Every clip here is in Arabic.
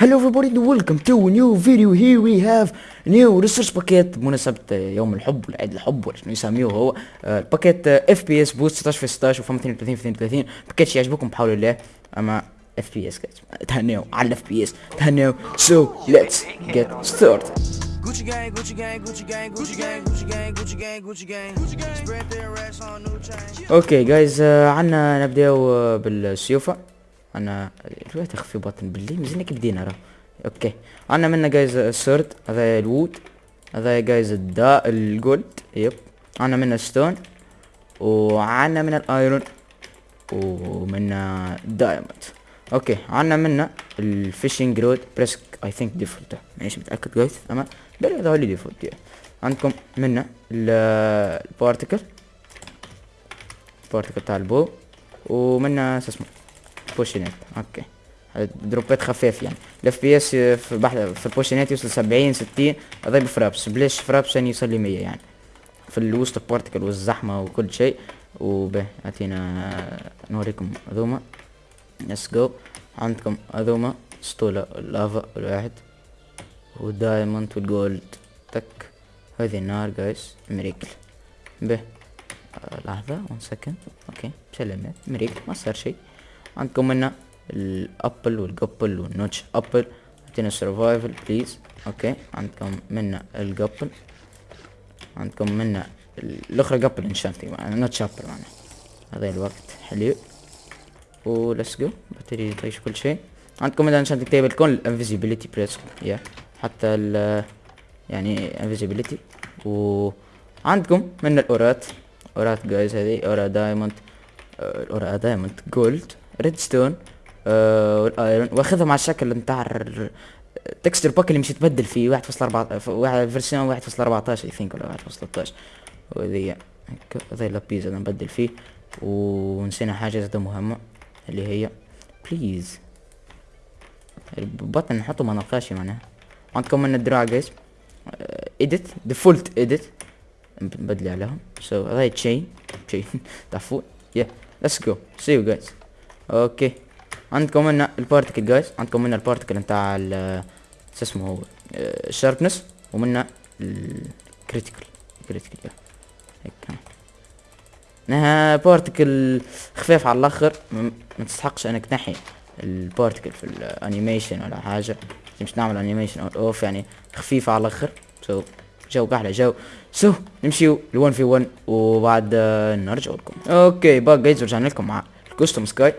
Hello everybody and welcome to a new video here we have new resource باكيت بمناسبة يوم الحب ولا عيد الحب ولا شنو يسميوه هو آه، الباكيت FPS boost 16 في 16 وفم 32 في 32 باكيت يعجبكم بحول الله اما FPS guys تهنيو على ال FPS تهنيو so let's get started Gucci gang, Gucci gang, Gucci gang, Gucci gang, Gucci gang, Gucci gang, Gucci gang, Gucci gang. Spread their racks on new chain. okay guys عنا نبداو آه، بالسيوفة عنا دلوقتي أخفي بطن باللي مزينا كي بدينا راه. okay. عنا منا guys ال sword هذا ال wood هذا guys الدا ال gold yep. عنا منا stone وعنا من ال iron ومنا diamond. okay. عنا منا ال fishing rod بريسك I think default مانيش متأكد guys؟ اما بل هذا هو اللي default. عندكم منا ال particle البارتيكل تاع البو ومنا شو اسمه؟ بوشينات أوكي دروبات خفاف يعني. الاف بي اس في بحث في البوشينات يوصل سبعين ستين هذا بفرابس بلاش فرابس يعني يوصل لي مية يعني. في الوسط البارتيكل والزحمة وكل شيء. وبه اعطينا نوريكم هذوما. ليتس جو عندكم هذوما. اسطولة اللافا الواحد. والدايموند والجولد. تك. هذه النار جايز مريكل به آه، لحظة ون سكند أوكي. سلامات مريكل ما صار شيء. عندكم هنا الابل والقبل والنوتش ابل اعطينا سرفايفل بليز أوكي عندكم منا القبل عندكم منا ال- الاخرى قبل انشانتي نوتش ابل معنا هذا الوقت حلو وليتس جو باتري تعيش كل شيء عندكم هنا انشانتي تيبل كون الانفيزيبيليتي بريس يا حتى ال يعني انفيزيبيليتي وعندكم من الاورات اورات جايز هذه اورا دايموند الاورا دايموند جولد ريد ستون والايرون واخذها مع الشكل نتاع التكستر باك اللي مش يتبدل فيه 1.4 واحد فيرسيون 1.14 اي ثينك ولا 1.13 وهذه هكا هذا اللابيز أنا نبدل فيه ونسينا حاجة زادة مهمة اللي هي بليز البطن نحطه ما نلقاش معناها. عندكم من الدراع جايز اديت ديفولت اديت نبدل عليهم. سو هذا تشين تشين تعرفون يا ليتس جو سي يو جايز أوكي. عندكم هنا البارتكل جايز عندكم هنا البارتكل نتاع شو اسمه هو؟ الشاربنس ومنا الكريتيكال كريتيكال هيك. انها particle خفيف على الآخر. ما تستحقش إنك تنحي ال particle في ال animation ولا حاجة. مش نعمل animation أو off يعني. خفيفه على الآخر. so جو أحلى جو. so نمشيو ل1 في 1 وبعد آه، نرجع لكم. okay back guys رجعنا لكم مع ال custom sky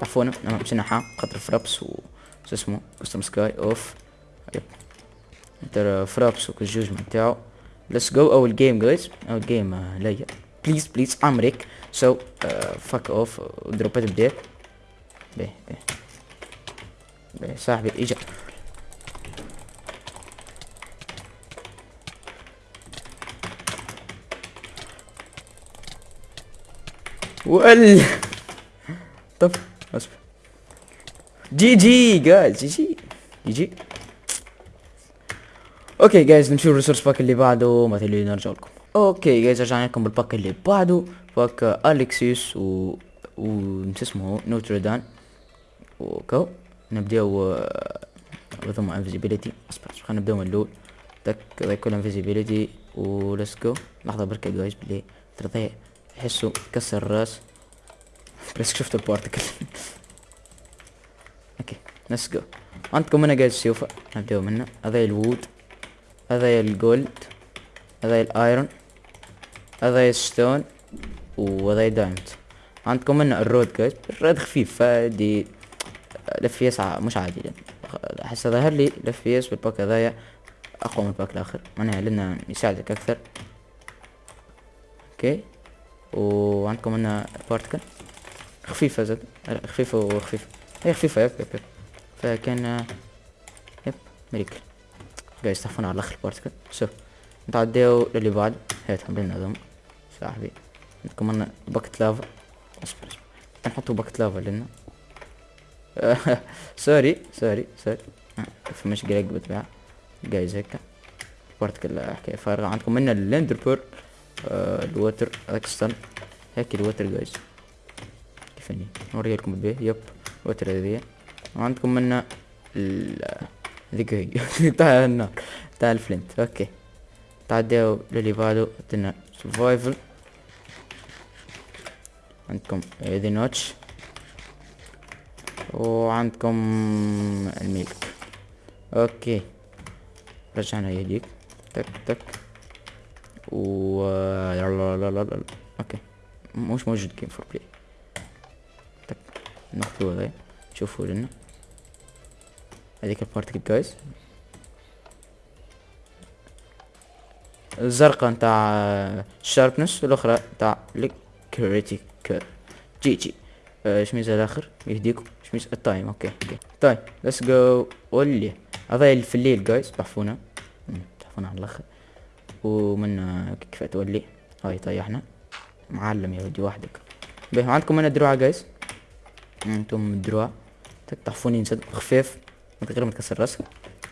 تعرفونا أنا مشينا خاطر فرابس و شو اسمه custom sky off yep. ترى فرابس والجوج نتاعو ليتس جو اول جيم جايز اول جيم ليا. بليز بليز ام ريك سو فك اوف دروبات بدات به به. به صاحبي اجا. وال طب. جي جي جايز جي جي جي جي أوكي جايز نمشي الريسورس باك اللي بعده؟ ما تلي نرجع لكم. أوكي جايز رجعنا لكم بالباك اللي بعده. باك اليكسيوس و و شو اسمه نوتردان وكو نبداو ثم انفيزيبيليتي اصبر خلينا نبداو من الأول. تك كل انفيزيبيليتي وليتس جو لحظة بركة جايز بالله ترى يحسوا كسر الرأس. بس شفت ال particle okay let's go عندكم هنا guys سيوفا نبداو منه. هذا الوود هذا الجولد هذا الأيرون هذا الستون وهذا دايموند عندكم هنا ال rod guys ال rod خفيف فدي لفيس مش عادي. يعني احس ظهر لي لفيس بال pack هذايا. أقوى من ال pack الآخر. معناها لأنه يساعدك أكثر. أوكي وعندكم هنا بارتكل خفيفة زاد خفيفة وخفيفة. هي خفيفة يب يب يب فكان آه، يب مريكل جايز تحفون على الآخر بارتكل سو نتعداو للي بعد. هاتهم لنا هذوما صاحبي عندكم هنا باكت لافا اصبر اصبر. نحطوا باكت لافا لنا. سوري سوري سوري. آه، في مشكلة بالطبيعة جايز هيك. بارتكل حكاية فارغة. عندكم هنا الليندر بيرل آه الوتر هيك الوتر جايز كيف اني نوري لكم البيه يب. وتر هذه وعندكم منا ال- ذيك هي. تاع النار تاع الفلنت. أوكي. تعديو للي بعده عندنا سرفايفل عندكم هذي نوتش. وعندكم الميلك. أوكي. رجعنا يديك تك تك. و لا لا لا لا. أوكي. مش موجود جيم فور بلاي. ناخذوا هذا شوفوا لنا. هذيك البارتكل جايز الزرقاء نتاع الشاربنس والأخرى نتاع الكريتيكال جي جي. آه، شميز الآخر؟ يهديكم. شميز التايم. أوكي أوكي. طيب ليتس جو ولي هذا في الليل جايز بحفونا مم، بحفونا على الأخر. ومن كيف تولي؟ هاي طيحنا. معلم يا ودي وحدك. عندكم هنا دروع جايز أنتم الدروع تك تحفوني نسد خفيف من غير ما تكسر راسك.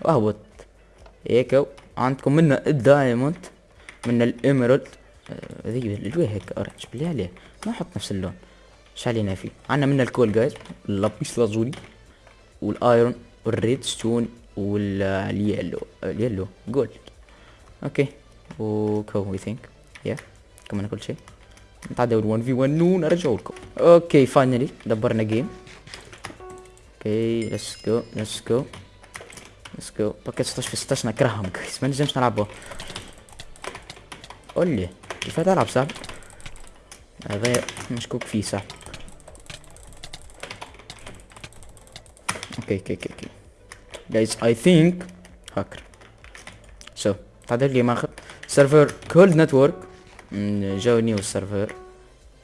واهبط هيك عندكم منا الدايموند منا الاميرالد آه، ذي الوجه هيك اورنج بالله عليه. ما أحط نفس اللون. إيش علينا فيه؟ عندنا منا الكول جايز اللابيس لازولي والآيرون والريد ستون واليلو. اليلو جولد. أوكي. وكو وي ثينك يا كمان كل شيء. نتعدى 1 في 1 ونرجع لكم. أوكي فاينلي دبرنا جيم أوكي ليتس جو ليتس جو ليتس جو باكيت 16 في 16 نكرههم جايز ما نجمش نلعبه قول لي تلعب صاحبي هذا مشكوك فيه صاحبي أوكي أوكي أوكي guys I think هاكر. So تعدل لي ماخذ. سيرفر كولد نتورك جو نيو سيرفر.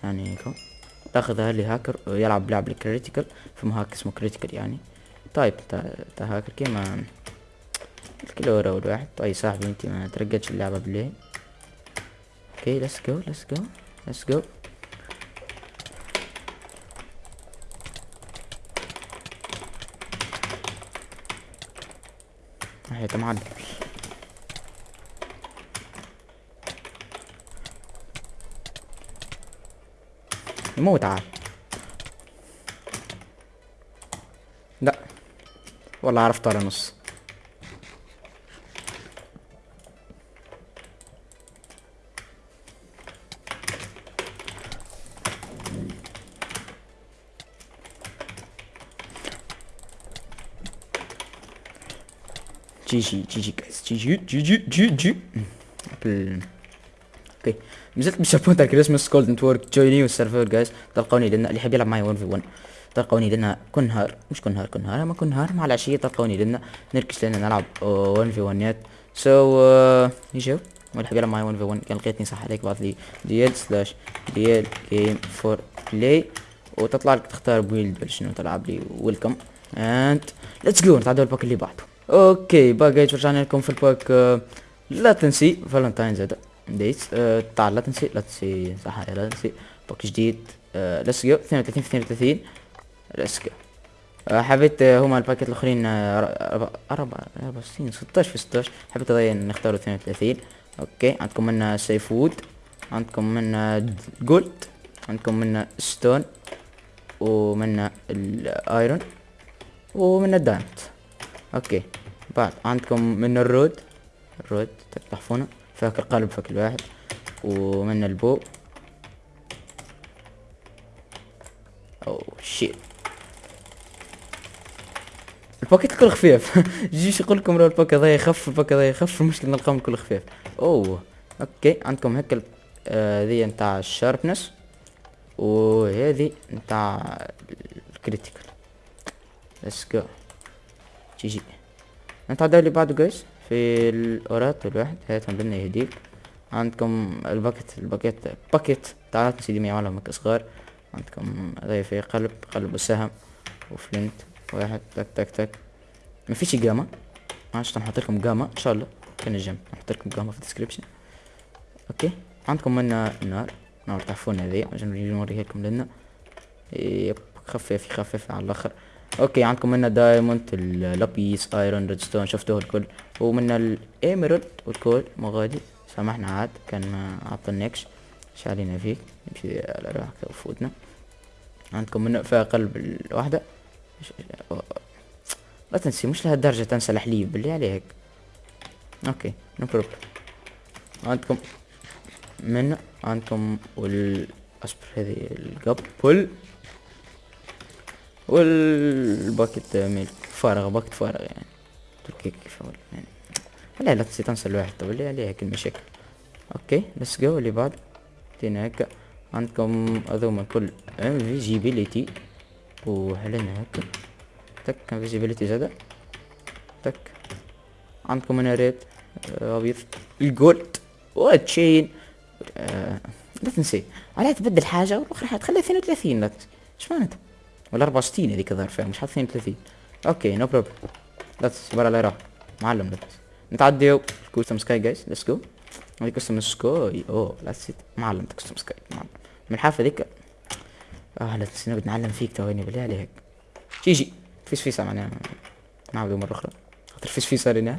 يعني هيك. تاخذ لي هاكر يلعب لعب الكريتيكال في هاك اسمه كريتيكال يعني. طيب تا, تا هاكر كيما الكيلو ورا الواحد طيب صاحبي انت ما ترقدش اللعبة بالليل أوكي ليتس جو ليتس جو ليتس جو هي معلم. عاد. لا. والله عرفت على نص. جي جي جي جي جي جي جي جي جي أوكي نزلت تاع كريسماس كولد نتورك جويني والسيرفر جايز تلقوني لأن اللي يحب يلعب معي 1 في 1 تلقوني لنا كل نهار مش كل نهار كل نهار اما كل نهار مع العشية تلقوني لنا. نركز لنا نلعب 1 في 1 سو يجوا واللي يحب يلعب معي 1 في 1 كان لقيتني صح عليك. بعض لي دي ال سلاش دي ال جيم فور بلاي وتطلع لك تختار بويلد ولا شنو تلعب لي. ويلكم اند ليتس جو نتعدوا الباك اللي بعده. أوكي باك جايز رجعنا لكم في الباك. آه، لا تنسي. فالنتاينز هذا ديت آه، تعال لا تنسي لا تنسي صح لا تنسي. باك جديد ليتس جو 32 في 32 ليتس جو حبيت آه، هما الباكيت الأخرين آه، أربعة أربعة وستين 16 في 16 حبيت اضيع نختاروا 32 أوكي عندكم منا سيف وود عندكم منا جولد عندكم منا ستون ومنا الايرون ومن الدايموند أوكي بعد عندكم من الرود الرود تحفونه فاك القلب فاك الواحد. ومن البو أو شيت الباكيت كله خفيف. جيش يقول لكم لو الباكيت هذا يخف الباكيت هذا يخف. المشكلة نلقاهم كله خفيف. أوه أوكي. عندكم هيك ال- آه، نتاع الشاربنس وهذه نتاع الكريتيكال ليتس جو جي جي. نتعدى اللي بعده جايز في الأورات الواحد هاتهم لنا يهديك. عندكم الباكت الباكيت باكيت. تعال سيدي معلم مك صغار عندكم هذا في قلب قلب وسهم وفلنت واحد. تك تك تك. ما فيش جاما عشان نحط لكم جاما إن شاء الله. كان الجيم. نحط لكم جاما في الديسكريبشن. أوكي. عندكم منا نار نار تعرفون هذه عشان نوريها لكم لنا. يب. خفيف خفيف على الآخر. أوكي عندكم منا دايموند اللابيس آيرون ريدستون شفتوه الكل. ومنا الايميرالد والكل مغادي. سامحنا عاد كان ما عطلناكش إيش علينا فيك. نمشي على روحك وفوتنا. عندكم منا فيها قلب الواحدة. إيش- لا تنسي مش لهالدرجة تنسى الحليب بالله عليك. أوكي نو بروبلم عندكم من عندكم وال اصبر القبل. والباكت ميل فارغ باكت فارغ يعني. تركي كيف يعني. لا لا تنسى الواحد. طب اللي عليك المشاكل. أوكي ليتس جو اللي بعد. تينا هكا عندكم هذوما كل انفيزيبيليتي وهلنا هكا تك انفيزيبيليتي زادا تك. عندكم هنا ريد آه، أبيض. الجولد وتشين آه لا تنسي. عليها تبدل حاجة والاخرى تخليها 32 لا تنسي. إيش معناتها ولا 64 هذيك الظاهر فيها مش حاط 32 أوكي نو بروبلم لا تنسي برا لا راح معلم لا تنسي نتعديو كوستم سكاي جايز ليتس جو هذيك كوستم سكاي اوه لا تنسي معلم كوستم سكاي معلم. من الحافة ذيك آه تنسي نبي نعلم فيك تويني بالله عليك. جي فيس فيسا معناها نعاودو مرة أخرى. خاطر فيس فيسا رينا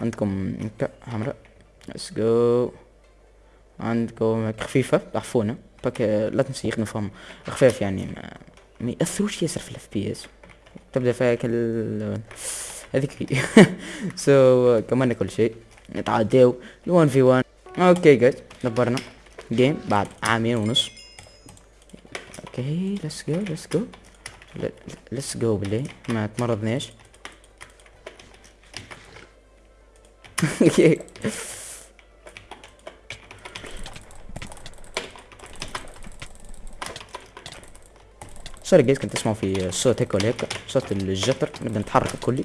عندكم هكا حمراء ليتس جو عندكم هيك خفيفة ضعفونة باك لا تنسي يخدموا فيهم خفاف يعني ما, ما يأثروش ياسر في الاف بي اس تبدأ فيها كل هذيك هي سو كمان كل شيء. نتعداو. 1 في 1 أوكي جايز دبرنا. جيم بعد عامين ونص. أوكي ليتس جو ليتس جو ليتس جو بالله ما تمرضناش. أوكي سوري جايز كنت في الصوت هيك ولا هيك صوت الجتر نبدأ نتحرك الكلي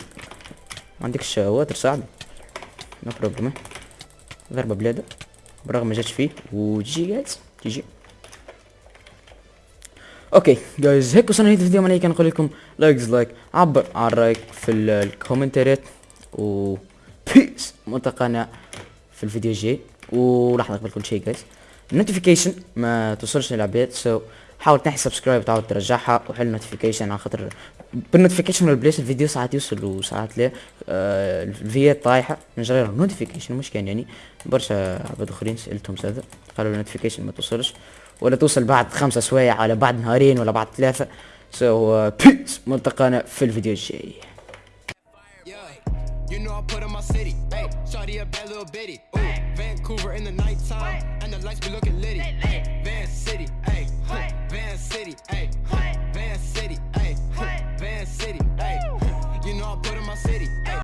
ما عندكش water صاحبي؟ no problem ضربة بلادة برغم ما جاتش فيه. GG guys GG okay guys هيك وصلنا لنهاية الفيديو. ماني كان نقول لكم like like عبر عن رايك في الكومنتات و peace ملتقانا في الفيديو الجاي. ولحظة قبل كل شيء guys ال notification ما توصلش للعباد. so so حاول تنحي subscribe تعاود ترجعها وحل notification على خاطر بال notification والبلاش الفيديو ساعات يوصل وساعات لا. آه الفيوات طايحة من جرة ال notification مش كان يعني. برشا عباد أخرين سألتهم هذا قالوا ال notification ما توصلش. ولا توصل بعد خمسة سوايع ولا بعد نهارين ولا بعد ثلاثة. so peace uh, ملتقانا في الفيديو الجاي. You know I put on my city, hey, shawty a bad little bitty, ooh, Vancouver in the nighttime, and the lights be looking litty, hey, hey.